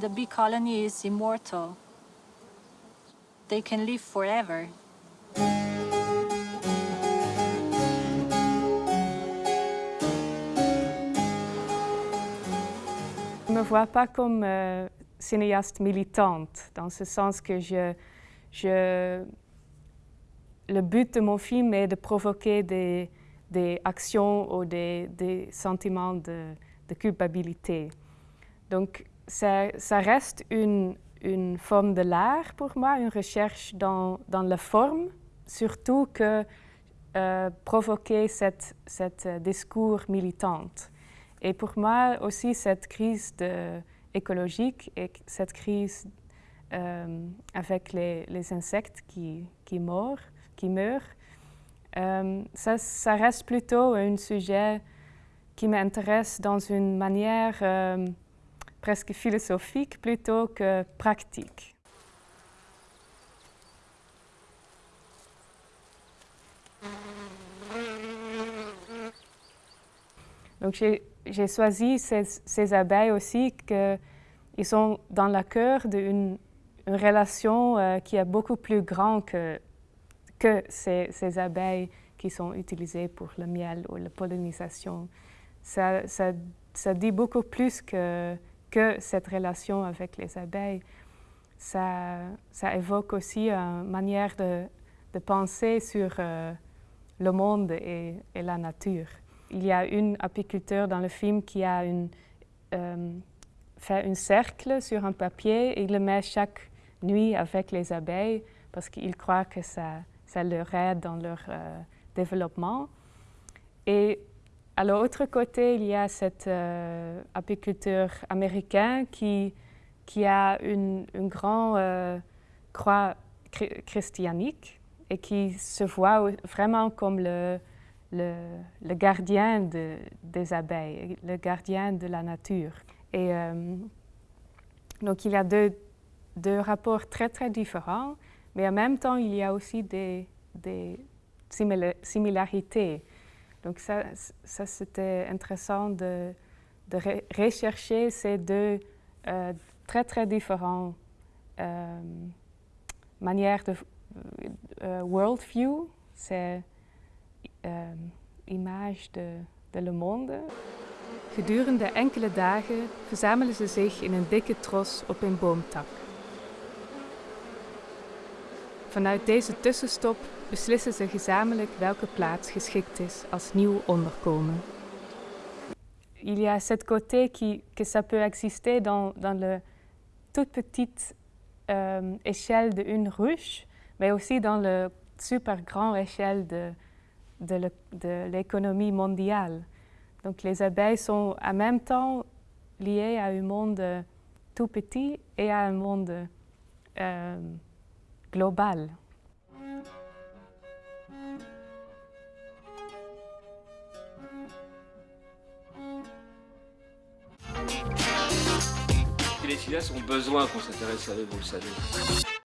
the bee colony is immortal. They can live forever. Je ne me vois pas comme euh, cinéaste militante, dans ce sens que le but de mon film est de provoquer des, actions ou des, des sentiments de, de, culpabilité. Donc, ça, reste une, une, forme de l'art pour moi, une recherche dans, dans la forme, surtout que euh, provoquer cette, cette discours militante. Et pour moi aussi, cette crise écologique et cette crise euh, avec les, les, insectes qui, qui, meurent, qui meurent euh, ça, reste plutôt un sujet qui m'intéresse dans une manière euh, presque philosophique plutôt que pratique. Donc j'ai choisi ces, abeilles aussi qu'ils sont dans le cœur d'une une relation euh, qui est beaucoup plus grande que, que ces, abeilles qui sont utilisées pour le miel ou la pollinisation. Ça dit beaucoup plus que, que cette relation avec les abeilles. Ça, ça évoque aussi une manière de, penser sur euh, le monde et, la nature. Il y a une apiculteur dans le film qui a euh, fait un cercle sur un papier et le met chaque nuit avec les abeilles parce qu'il croit que ça, ça leur aide dans leur euh, développement. À l'autre côté, il y a cet euh, apiculteur américain qui, qui a une, une grande euh, croix christianique et qui se voit vraiment comme le, le, gardien de, des abeilles, le gardien de la nature. Et euh, donc il y a deux, deux, rapports très très différents, mais en même temps il y a aussi des, des similarités. Donc ça, ça c'était intéressant de, de rechercher ces deux euh, très très différentes euh, manières de euh, worldview. C'est uh, image de, de Le Monde. Gedurende enkele dagen verzamelen ze zich in een dikke tros op een boomtak. Vanuit deze tussenstop beslissen ze gezamenlijk welke plaats geschikt is als nieuw onderkomen. Il y a cette côté qui, que ça peut exister dans, dans le toute petite euh, échelle d'une ruche, mais aussi dans le super grand échelle de, de l'économie mondiale. Donc les abeilles sont en même temps liées à un monde tout petit et à un monde euh, global. Les filles ont besoin qu'on s'intéresse à eux, vous le savez.